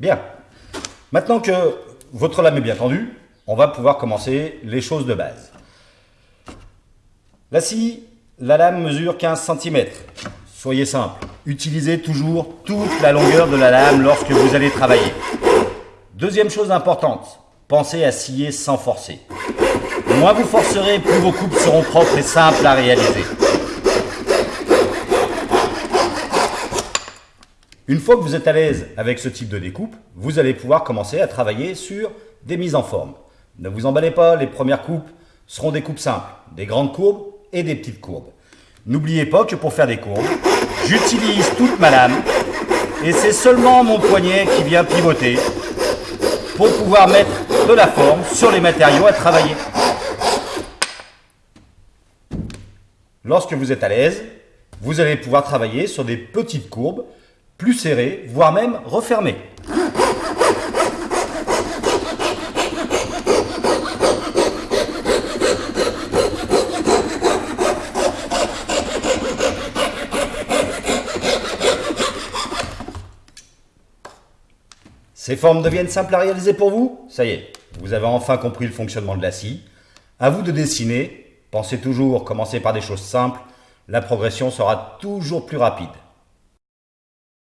Bien. Maintenant que votre lame est bien tendue, on va pouvoir commencer les choses de base. La scie, la lame mesure 15 cm. Soyez simple, utilisez toujours toute la longueur de la lame lorsque vous allez travailler. Deuxième chose importante, pensez à scier sans forcer. Moins vous forcerez, plus vos coupes seront propres et simples à réaliser. Une fois que vous êtes à l'aise avec ce type de découpe, vous allez pouvoir commencer à travailler sur des mises en forme. Ne vous emballez pas, les premières coupes seront des coupes simples, des grandes courbes et des petites courbes. N'oubliez pas que pour faire des courbes, j'utilise toute ma lame et c'est seulement mon poignet qui vient pivoter pour pouvoir mettre de la forme sur les matériaux à travailler. Lorsque vous êtes à l'aise, vous allez pouvoir travailler sur des petites courbes plus serré, voire même refermé. Ces formes deviennent simples à réaliser pour vous? Ça y est, vous avez enfin compris le fonctionnement de la scie. À vous de dessiner. Pensez toujours, commencer par des choses simples. La progression sera toujours plus rapide.